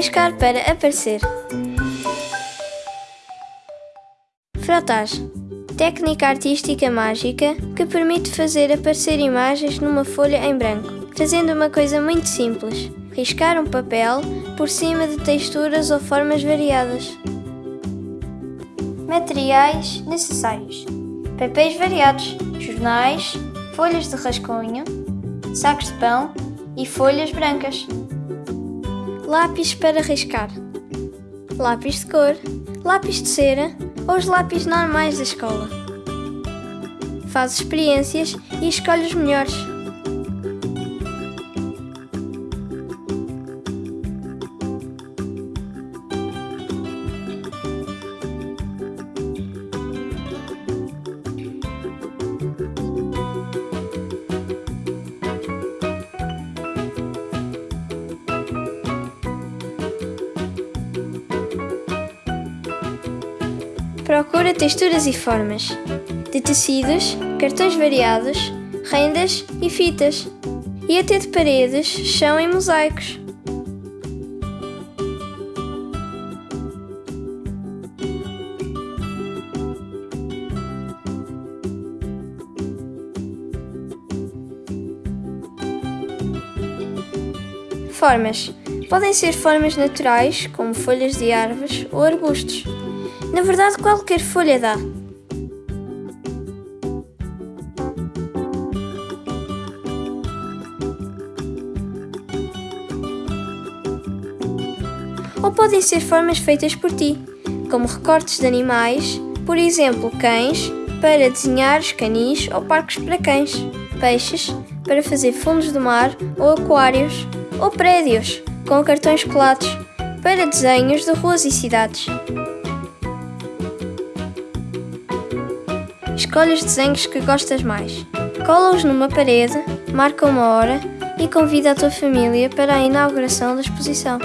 Riscar para aparecer. Frotage. Técnica artística mágica que permite fazer aparecer imagens numa folha em branco, fazendo uma coisa muito simples: riscar um papel por cima de texturas ou formas variadas. Materiais necessários: papéis variados, jornais, folhas de rascunho, sacos de pão e folhas brancas. Lápis para riscar: lápis de cor, lápis de cera ou os lápis normais da escola. Faz experiências e escolhe os melhores. Procura texturas e formas de tecidos, cartões variados, rendas e fitas, e até de paredes, chão e mosaicos. Formas. Podem ser formas naturais, como folhas de árvores ou arbustos. Na verdade, qualquer folha dá. Ou podem ser formas feitas por ti, como recortes de animais, por exemplo, cães, para desenhar os canis ou parques para cães, peixes, para fazer fundos do mar ou aquários, ou prédios, com cartões colados, para desenhos de ruas e cidades. Escolhe os desenhos que gostas mais. Cola-os numa parede, marca uma hora e convida a tua família para a inauguração da exposição.